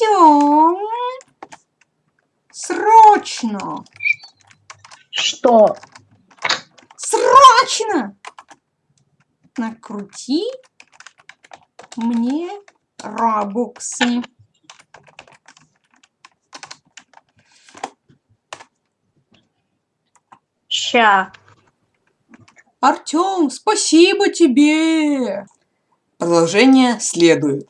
идем! срочно, Что? срочно накрути мне робоксы. Ща. Артём, спасибо тебе. Продолжение следует.